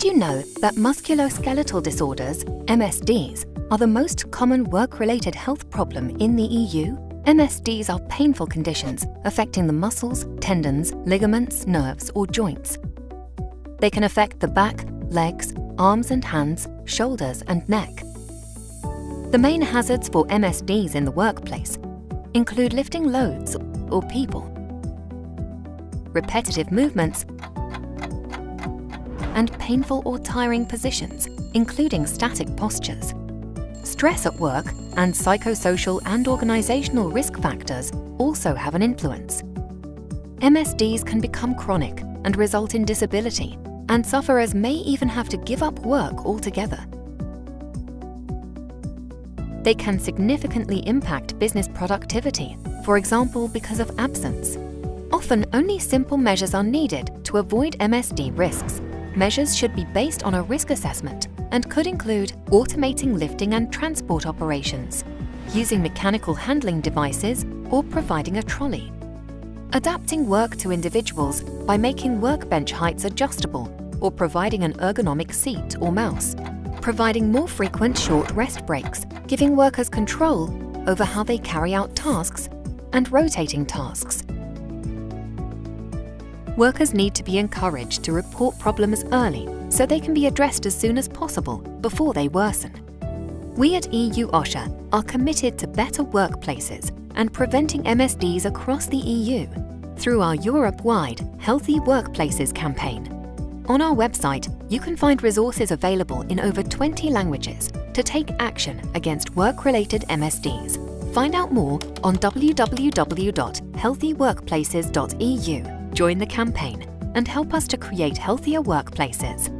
Did you know that musculoskeletal disorders, MSDs, are the most common work-related health problem in the EU? MSDs are painful conditions affecting the muscles, tendons, ligaments, nerves or joints. They can affect the back, legs, arms and hands, shoulders and neck. The main hazards for MSDs in the workplace include lifting loads or people, repetitive movements, and painful or tiring positions, including static postures. Stress at work and psychosocial and organisational risk factors also have an influence. MSDs can become chronic and result in disability, and sufferers may even have to give up work altogether. They can significantly impact business productivity, for example because of absence. Often only simple measures are needed to avoid MSD risks. Measures should be based on a risk assessment and could include automating lifting and transport operations, using mechanical handling devices or providing a trolley. Adapting work to individuals by making workbench heights adjustable or providing an ergonomic seat or mouse. Providing more frequent short rest breaks, giving workers control over how they carry out tasks and rotating tasks. Workers need to be encouraged to report problems early so they can be addressed as soon as possible before they worsen. We at EU OSHA are committed to better workplaces and preventing MSDs across the EU through our Europe-wide Healthy Workplaces campaign. On our website, you can find resources available in over 20 languages to take action against work-related MSDs. Find out more on www.healthyworkplaces.eu. Join the campaign and help us to create healthier workplaces.